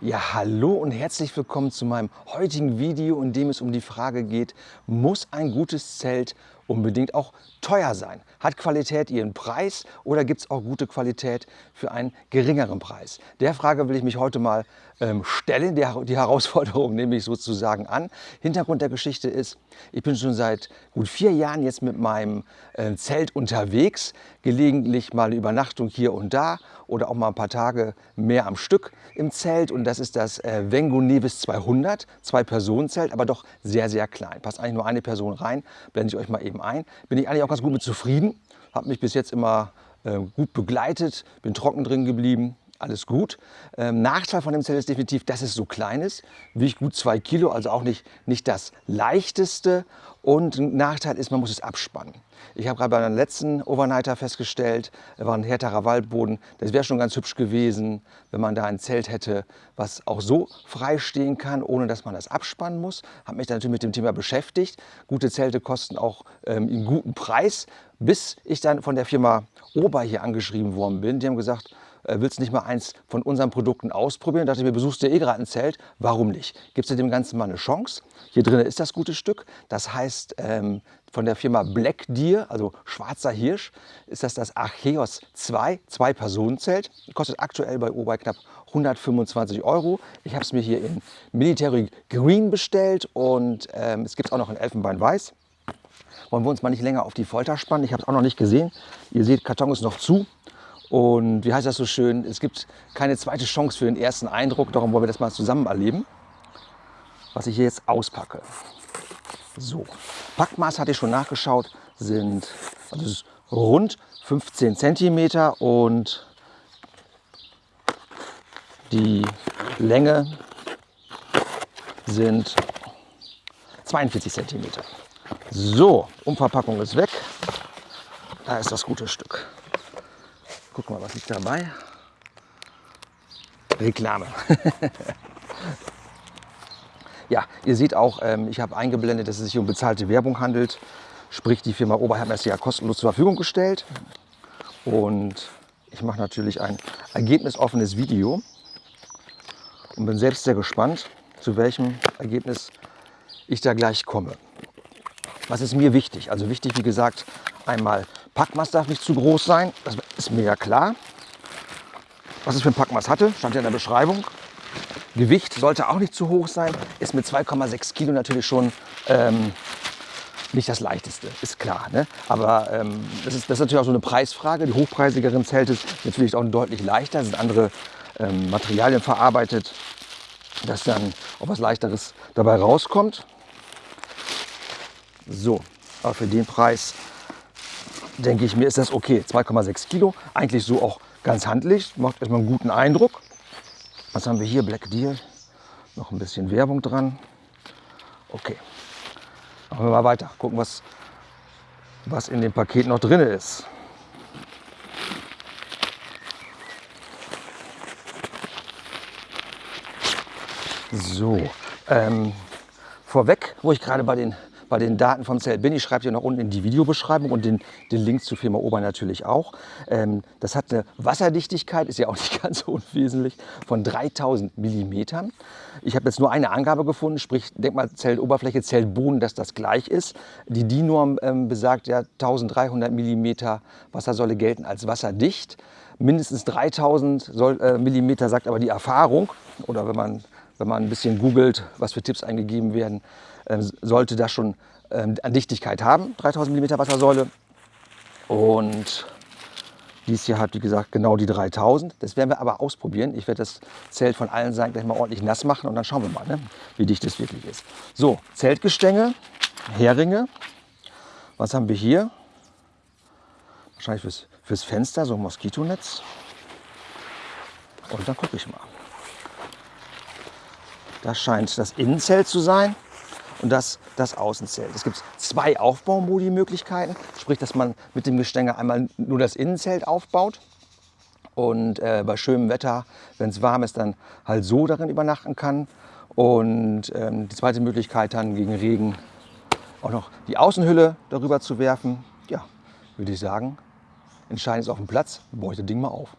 Ja, hallo und herzlich willkommen zu meinem heutigen Video, in dem es um die Frage geht, muss ein gutes Zelt unbedingt auch teuer sein? Hat Qualität ihren Preis oder gibt es auch gute Qualität für einen geringeren Preis? Der Frage will ich mich heute mal ähm, stellen, die, die Herausforderung nehme ich sozusagen an. Hintergrund der Geschichte ist, ich bin schon seit gut vier Jahren jetzt mit meinem äh, Zelt unterwegs, gelegentlich mal eine Übernachtung hier und da oder auch mal ein paar Tage mehr am Stück im Zelt und das ist das äh, Vengo Nevis 200, zwei Personen Zelt, aber doch sehr, sehr klein. Passt eigentlich nur eine Person rein, blende ich euch mal eben eben ein. Bin ich eigentlich auch ganz gut mit zufrieden. Habe mich bis jetzt immer äh, gut begleitet, bin trocken drin geblieben. Alles gut. Ähm, Nachteil von dem Zelt ist definitiv, dass es so klein ist. Wiegt gut zwei Kilo, also auch nicht, nicht das leichteste. Und ein Nachteil ist, man muss es abspannen. Ich habe gerade bei einem letzten Overnighter festgestellt, war ein härterer Waldboden. Das wäre schon ganz hübsch gewesen, wenn man da ein Zelt hätte, was auch so frei stehen kann, ohne dass man das abspannen muss. Habe mich dann natürlich mit dem Thema beschäftigt. Gute Zelte kosten auch ähm, einen guten Preis, bis ich dann von der Firma Ober hier angeschrieben worden bin. Die haben gesagt, willst du nicht mal eins von unseren Produkten ausprobieren? Da dachte ich mir, besuchst du eh gerade ein Zelt, warum nicht? Gibst du dem Ganzen mal eine Chance? Hier drin ist das gute Stück. Das heißt, ähm, von der Firma Black Deer, also schwarzer Hirsch, ist das das Archeos 2, Zwei-Personen-Zelt. Kostet aktuell bei Obai knapp 125 Euro. Ich habe es mir hier in Military Green bestellt und ähm, es gibt auch noch in Elfenbein Weiß. Wollen wir uns mal nicht länger auf die Folter spannen. Ich habe es auch noch nicht gesehen. Ihr seht, Karton ist noch zu. Und wie heißt das so schön, es gibt keine zweite Chance für den ersten Eindruck, darum wollen wir das mal zusammen erleben, was ich hier jetzt auspacke. So, Packmaß hatte ich schon nachgeschaut, sind also rund 15 cm und die Länge sind 42 cm. So, Umverpackung ist weg. Da ist das gute Stück. Guck mal, was ist dabei? Reklame. ja, ihr seht auch, ähm, ich habe eingeblendet, dass es sich um bezahlte Werbung handelt. Sprich, die Firma Ober hat mir das ja kostenlos zur Verfügung gestellt. Und ich mache natürlich ein ergebnisoffenes Video und bin selbst sehr gespannt, zu welchem Ergebnis ich da gleich komme. Was ist mir wichtig? Also wichtig, wie gesagt, einmal Packmaß darf nicht zu groß sein, das ist mir ja klar. Was es für ein Packmaß hatte, stand ja in der Beschreibung. Gewicht sollte auch nicht zu hoch sein, ist mit 2,6 Kilo natürlich schon ähm, nicht das leichteste, ist klar. Ne? Aber ähm, das, ist, das ist natürlich auch so eine Preisfrage. Die hochpreisigeren Zelte sind natürlich auch deutlich leichter, sind andere ähm, Materialien verarbeitet, dass dann auch was leichteres dabei rauskommt. So, aber für den Preis denke ich mir, ist das okay. 2,6 Kilo, eigentlich so auch ganz handlich, macht erstmal einen guten Eindruck. Was haben wir hier? Black Deal, noch ein bisschen Werbung dran. Okay, machen wir mal weiter, gucken, was, was in dem Paket noch drin ist. So, ähm, vorweg, wo ich gerade bei den bei den Daten vom Zelt bin. Ich schreibe dir noch unten in die Videobeschreibung und den, den Link zur Firma Ober natürlich auch. Ähm, das hat eine Wasserdichtigkeit, ist ja auch nicht ganz so unwesentlich, von 3000 Millimetern. Ich habe jetzt nur eine Angabe gefunden, sprich Denkmalzeltoberfläche, Zeltboden, dass das gleich ist. Die DIN-Norm ähm, besagt ja 1300 Millimeter Wassersäule gelten als wasserdicht. Mindestens 3000 soll, äh, Millimeter sagt aber die Erfahrung. Oder wenn man, wenn man ein bisschen googelt, was für Tipps eingegeben werden, sollte das schon ähm, an Dichtigkeit haben, 3000 mm Wassersäule. Und dies hier hat, wie gesagt, genau die 3000. Das werden wir aber ausprobieren. Ich werde das Zelt von allen Seiten gleich mal ordentlich nass machen und dann schauen wir mal, ne, wie dicht es wirklich ist. So, Zeltgestänge, Heringe. Was haben wir hier? Wahrscheinlich fürs, fürs Fenster, so ein Moskitonetz. Und dann gucke ich mal. Das scheint das Innenzelt zu sein und das das Außenzelt. Es gibt zwei Aufbaumodi-Möglichkeiten, sprich, dass man mit dem Gestänge einmal nur das Innenzelt aufbaut und äh, bei schönem Wetter, wenn es warm ist, dann halt so darin übernachten kann. Und ähm, die zweite Möglichkeit dann gegen Regen auch noch die Außenhülle darüber zu werfen. Ja, würde ich sagen, entscheidend ist auf dem Platz, das Ding mal auf.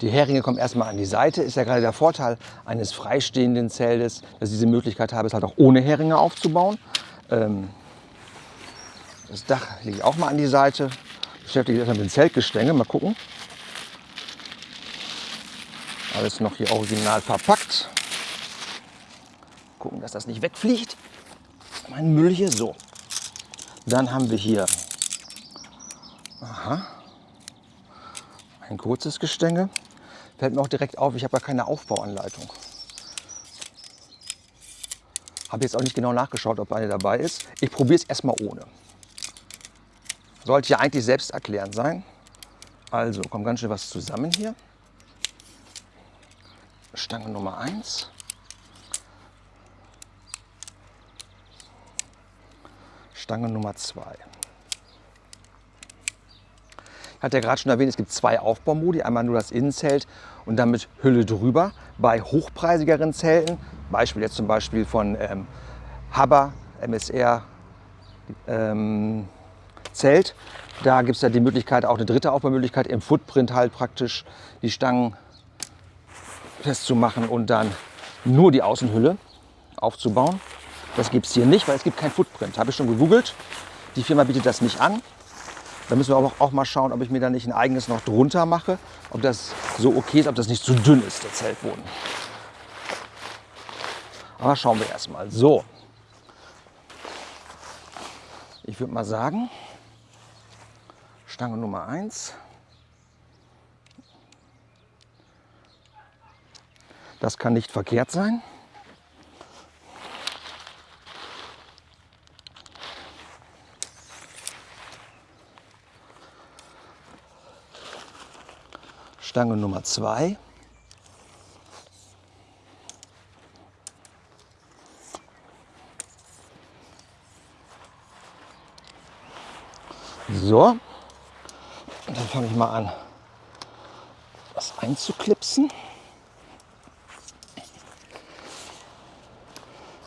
Die Heringe kommen erstmal an die Seite. Ist ja gerade der Vorteil eines freistehenden Zeltes, dass ich diese Möglichkeit habe, es halt auch ohne Heringe aufzubauen. Ähm, das Dach lege ich auch mal an die Seite. Beschäftige mich erstmal mit dem Zeltgestänge. Mal gucken. Alles noch hier original verpackt. Gucken, dass das nicht wegfliegt. Mein Müll hier so. Dann haben wir hier aha, ein kurzes Gestänge. Fällt mir auch direkt auf, ich habe ja keine Aufbauanleitung. Habe jetzt auch nicht genau nachgeschaut, ob eine dabei ist. Ich probiere es erstmal ohne. Sollte ja eigentlich selbst erklärend sein. Also kommt ganz schön was zusammen hier. Stange Nummer 1. Stange Nummer 2. Hatte ja gerade schon erwähnt, es gibt zwei Aufbaumodi. Einmal nur das Innenzelt und dann mit Hülle drüber. Bei hochpreisigeren Zelten, Beispiel jetzt zum Beispiel von ähm, Haber, MSR ähm, Zelt, da gibt es ja die Möglichkeit, auch eine dritte Aufbaumöglichkeit, im Footprint halt praktisch die Stangen festzumachen und dann nur die Außenhülle aufzubauen. Das gibt es hier nicht, weil es gibt kein Footprint. Habe ich schon gegoogelt. Die Firma bietet das nicht an. Da müssen wir auch, auch mal schauen, ob ich mir da nicht ein eigenes noch drunter mache. Ob das so okay ist, ob das nicht zu dünn ist, der Zeltboden. Aber schauen wir erstmal. So. Ich würde mal sagen, Stange Nummer 1. Das kann nicht verkehrt sein. Stange Nummer 2. So, und dann fange ich mal an, das einzuklipsen.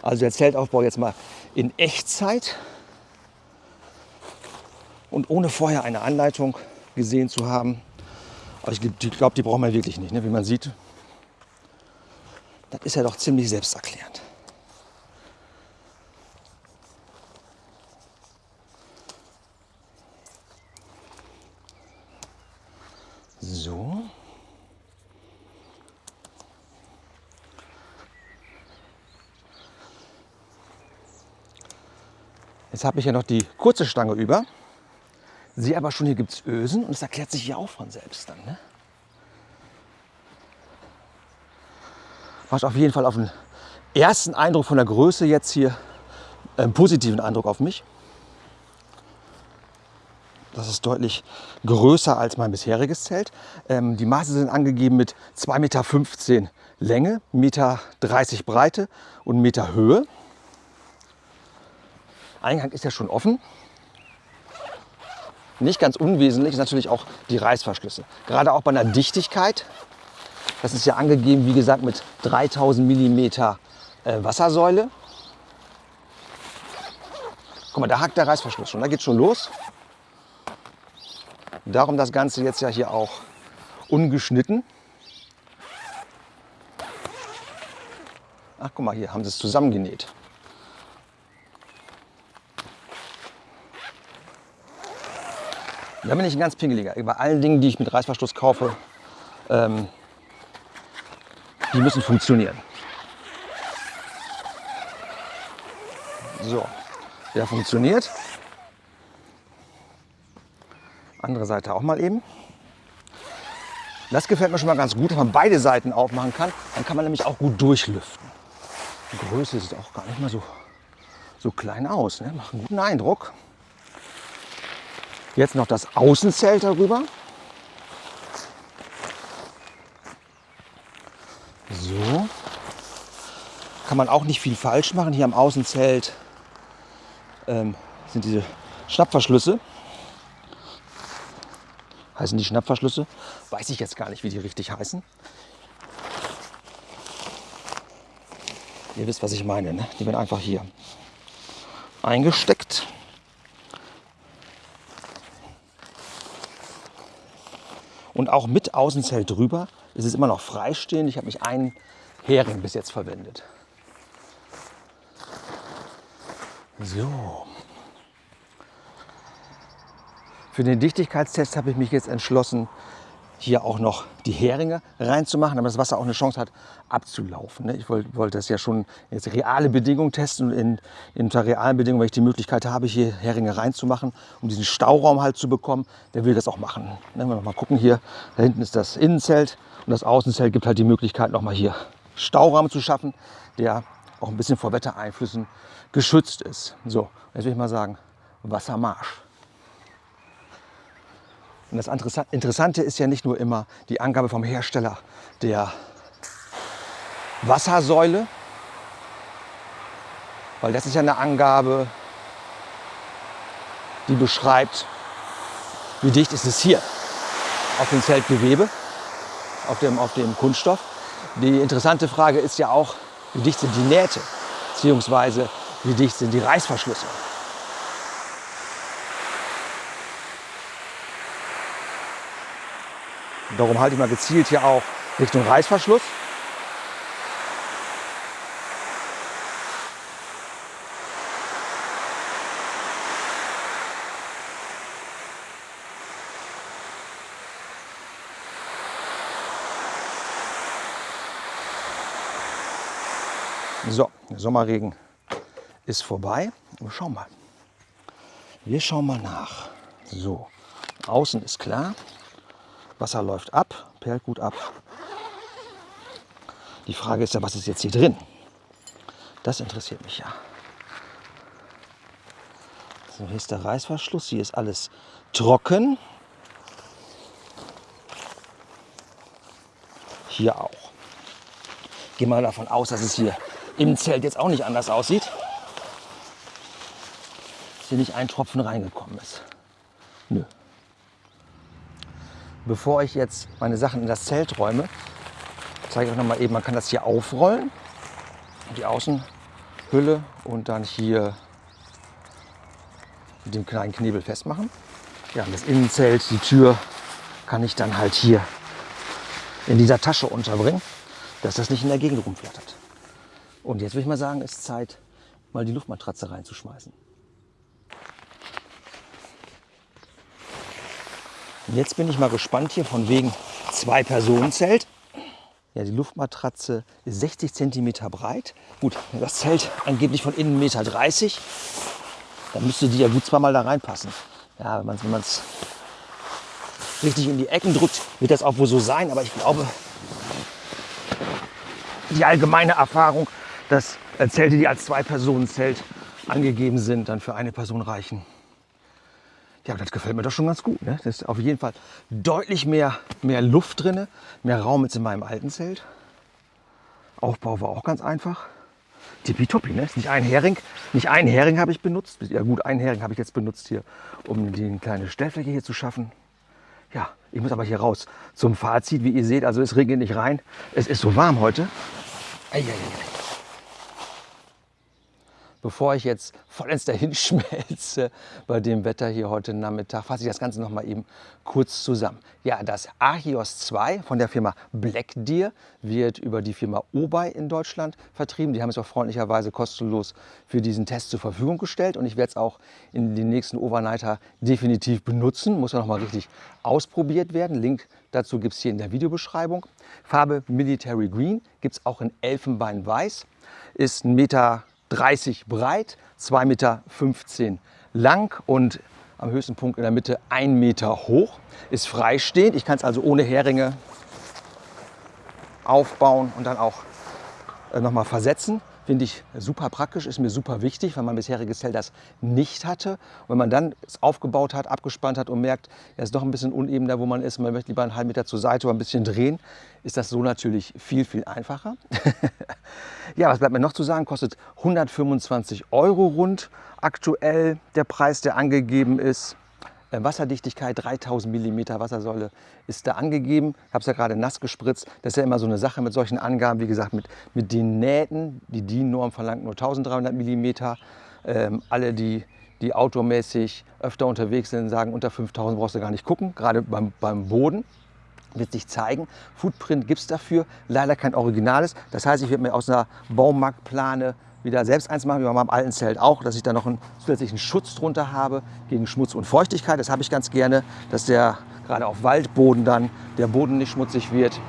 Also der Zeltaufbau jetzt mal in Echtzeit und ohne vorher eine Anleitung gesehen zu haben. Aber ich glaube, die braucht man wirklich nicht. Ne? Wie man sieht, das ist ja doch ziemlich selbsterklärend. So. Jetzt habe ich ja noch die kurze Stange über. Sehe aber schon, hier gibt es Ösen und es erklärt sich ja auch von selbst dann. Ne? Macht auf jeden Fall auf den ersten Eindruck von der Größe jetzt hier einen positiven Eindruck auf mich. Das ist deutlich größer als mein bisheriges Zelt. Ähm, die Maße sind angegeben mit 2,15 Meter Länge, 1,30 Meter Breite und 1 Meter Höhe. Eingang ist ja schon offen. Nicht ganz unwesentlich ist natürlich auch die Reißverschlüsse. Gerade auch bei einer Dichtigkeit. Das ist ja angegeben, wie gesagt, mit 3000 mm äh, Wassersäule. Guck mal, da hakt der Reißverschluss schon. Da geht schon los. Darum das Ganze jetzt ja hier auch ungeschnitten. Ach, guck mal, hier haben sie es zusammengenäht. Da bin ich ein ganz pingeliger. Bei allen Dingen, die ich mit Reißverschluss kaufe, ähm, die müssen funktionieren. So, der funktioniert. Andere Seite auch mal eben. Das gefällt mir schon mal ganz gut, wenn man beide Seiten aufmachen kann. Dann kann man nämlich auch gut durchlüften. Die Größe sieht auch gar nicht mal so, so klein aus. Ne? Macht einen guten Eindruck. Jetzt noch das Außenzelt darüber. So. Kann man auch nicht viel falsch machen. Hier am Außenzelt ähm, sind diese Schnappverschlüsse. Heißen die Schnappverschlüsse? Weiß ich jetzt gar nicht, wie die richtig heißen. Ihr wisst, was ich meine. Ne? Die werden einfach hier eingesteckt. Und auch mit Außenzelt drüber. Es ist immer noch freistehend. Ich habe mich einen Hering bis jetzt verwendet. So. Für den Dichtigkeitstest habe ich mich jetzt entschlossen, hier auch noch die Heringe reinzumachen, damit das Wasser auch eine Chance hat abzulaufen. Ne? Ich wollte, wollte das ja schon jetzt reale Bedingungen testen und in, in realen Bedingungen, wenn ich die Möglichkeit habe, hier Heringe reinzumachen, um diesen Stauraum halt zu bekommen, der will das auch machen. Ne? Wenn wir noch mal gucken hier, da hinten ist das Innenzelt und das Außenzelt gibt halt die Möglichkeit, noch mal hier Stauraum zu schaffen, der auch ein bisschen vor Wettereinflüssen geschützt ist. So, jetzt will ich mal sagen, Wassermarsch. Und das Interessante ist ja nicht nur immer die Angabe vom Hersteller der Wassersäule, weil das ist ja eine Angabe, die beschreibt, wie dicht ist es hier auf dem Zeltgewebe, auf dem, auf dem Kunststoff. Die interessante Frage ist ja auch, wie dicht sind die Nähte, beziehungsweise wie dicht sind die Reißverschlüsse. Darum halte ich mal gezielt hier auch Richtung Reißverschluss. So, der Sommerregen ist vorbei. Wir schauen mal. Wir schauen mal nach. So, außen ist klar. Wasser läuft ab, perlt gut ab. Die Frage ist ja, was ist jetzt hier drin? Das interessiert mich ja. So, hier ist der Reißverschluss. Hier ist alles trocken. Hier auch. Gehen wir davon aus, dass es hier im Zelt jetzt auch nicht anders aussieht. Dass hier nicht ein Tropfen reingekommen ist. Bevor ich jetzt meine Sachen in das Zelt räume, zeige ich euch noch mal eben, man kann das hier aufrollen, die Außenhülle und dann hier mit dem kleinen Knebel festmachen. Ja, das Innenzelt, die Tür kann ich dann halt hier in dieser Tasche unterbringen, dass das nicht in der Gegend rumflattert. Und jetzt würde ich mal sagen, es ist Zeit, mal die Luftmatratze reinzuschmeißen. Jetzt bin ich mal gespannt hier von wegen Zwei-Personen-Zelt. Ja, die Luftmatratze ist 60 cm breit. Gut, das Zelt angeblich von innen 1,30 Meter. Dann müsste die ja gut zweimal da reinpassen. Ja, wenn man es richtig in die Ecken drückt, wird das auch wohl so sein. Aber ich glaube, die allgemeine Erfahrung, dass Zelte, die als Zwei-Personen-Zelt angegeben sind, dann für eine Person reichen. Ja, das gefällt mir doch schon ganz gut. Ne? Das ist auf jeden Fall deutlich mehr, mehr Luft drin, mehr Raum als in meinem alten Zelt. Aufbau war auch ganz einfach. Tippitoppi, ne? Ist nicht ein Hering. Nicht ein Hering habe ich benutzt. Ja gut, ein Hering habe ich jetzt benutzt hier, um die kleine Stellfläche hier zu schaffen. Ja, ich muss aber hier raus zum Fazit. Wie ihr seht, also es regnet nicht rein. Es ist so warm heute. Eieiei bevor ich jetzt vollends dahin schmelze bei dem Wetter hier heute Nachmittag, fasse ich das Ganze noch mal eben kurz zusammen. Ja, das Archios 2 von der Firma Black Deer wird über die Firma Obei in Deutschland vertrieben. Die haben es auch freundlicherweise kostenlos für diesen Test zur Verfügung gestellt und ich werde es auch in den nächsten Overnighter definitiv benutzen. Muss ja noch mal richtig ausprobiert werden. Link dazu gibt es hier in der Videobeschreibung. Farbe Military Green gibt es auch in Elfenbein Ist ein Meter 30 breit, 2,15 Meter lang und am höchsten Punkt in der Mitte 1 Meter hoch. Ist freistehend. Ich kann es also ohne Heringe aufbauen und dann auch äh, nochmal versetzen. Finde ich super praktisch, ist mir super wichtig, weil mein bisheriges Zelt das nicht hatte. Und wenn man dann es aufgebaut hat, abgespannt hat und merkt, er ist doch ein bisschen uneben da, wo man ist, man möchte lieber einen halben Meter zur Seite oder ein bisschen drehen, ist das so natürlich viel, viel einfacher. ja, was bleibt mir noch zu sagen? Kostet 125 Euro rund aktuell der Preis, der angegeben ist. Äh, Wasserdichtigkeit 3000 mm Wassersäule ist da angegeben. Ich habe es ja gerade nass gespritzt. Das ist ja immer so eine Sache mit solchen Angaben. Wie gesagt, mit, mit den Nähten. Die DIN-Norm verlangt nur 1300 mm. Ähm, alle, die, die outdoormäßig öfter unterwegs sind, sagen, unter 5000 brauchst du gar nicht gucken, gerade beim, beim Boden. wird sich zeigen. Footprint gibt es dafür, leider kein Originales. Das heißt, ich werde mir aus einer Baumarktplane wieder selbst eins machen, wie bei meinem alten Zelt auch, dass ich da noch einen zusätzlichen Schutz drunter habe gegen Schmutz und Feuchtigkeit. Das habe ich ganz gerne, dass der gerade auf Waldboden dann der Boden nicht schmutzig wird.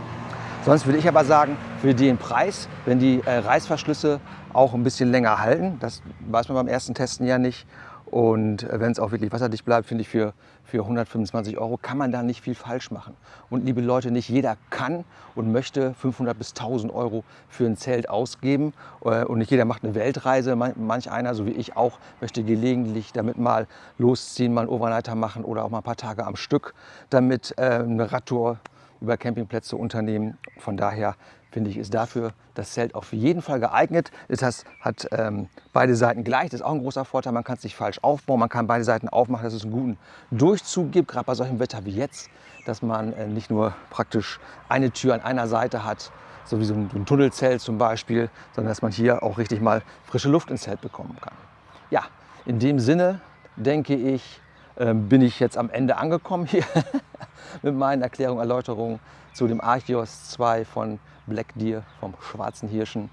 Sonst würde ich aber sagen, für den Preis, wenn die äh, Reißverschlüsse auch ein bisschen länger halten, das weiß man beim ersten Testen ja nicht, und wenn es auch wirklich wasserdicht bleibt, finde ich, für, für 125 Euro kann man da nicht viel falsch machen. Und liebe Leute, nicht jeder kann und möchte 500 bis 1000 Euro für ein Zelt ausgeben. Äh, und nicht jeder macht eine Weltreise. Manch einer, so wie ich auch, möchte gelegentlich damit mal losziehen, mal einen Overnighter machen oder auch mal ein paar Tage am Stück damit äh, eine Radtour über Campingplätze unternehmen. Von daher finde ich, ist dafür das Zelt auf jeden Fall geeignet. Es hat, ähm, beide Seiten gleich, das ist auch ein großer Vorteil. Man kann es nicht falsch aufbauen, man kann beide Seiten aufmachen, dass es einen guten Durchzug gibt, gerade bei solchem Wetter wie jetzt, dass man äh, nicht nur praktisch eine Tür an einer Seite hat, so wie so ein, ein Tunnelzelt zum Beispiel, sondern dass man hier auch richtig mal frische Luft ins Zelt bekommen kann. Ja, in dem Sinne denke ich, bin ich jetzt am Ende angekommen hier mit meinen Erklärungen, Erläuterungen zu dem Archeos 2 von Black Deer, vom schwarzen Hirschen.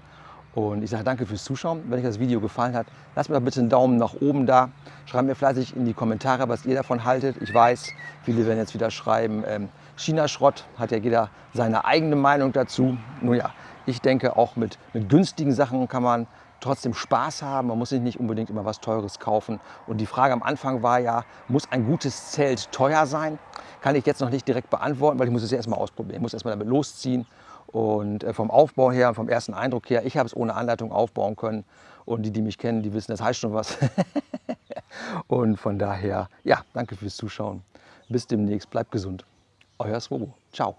Und ich sage danke fürs Zuschauen. Wenn euch das Video gefallen hat, lasst mir doch bitte einen Daumen nach oben da. Schreibt mir fleißig in die Kommentare, was ihr davon haltet. Ich weiß, viele werden jetzt wieder schreiben, ähm, China-Schrott, hat ja jeder seine eigene Meinung dazu. Nun ja, ich denke, auch mit, mit günstigen Sachen kann man trotzdem Spaß haben. Man muss sich nicht unbedingt immer was Teures kaufen. Und die Frage am Anfang war ja, muss ein gutes Zelt teuer sein? Kann ich jetzt noch nicht direkt beantworten, weil ich muss es erstmal ausprobieren. Ich muss erstmal damit losziehen. Und äh, vom Aufbau her, vom ersten Eindruck her, ich habe es ohne Anleitung aufbauen können. Und die, die mich kennen, die wissen, das heißt schon was. und von daher, ja, danke fürs Zuschauen. Bis demnächst, bleibt gesund. Euer Swobo. Ciao.